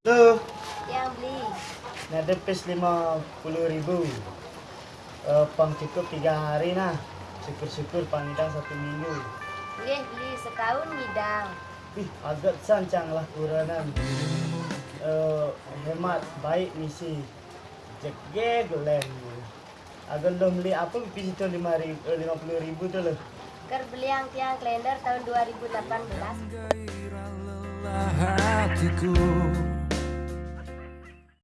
Tuh, Yang beli. Nah, pes lima puluh ribu. Uh, pang cukup tiga hari nah. Syukur-syukur pangidang satu minggu. Boleh beli setahun hidang. Ih, agak sancang lah kuranan. Eh, hemat, baik misi. Jege gelen. Agak lo beli apa pes itu lima ribu, eh, lima puluh ribu tuh lo. Ker beli yang tiang kalender tahun 2018. gairah lelah hatiku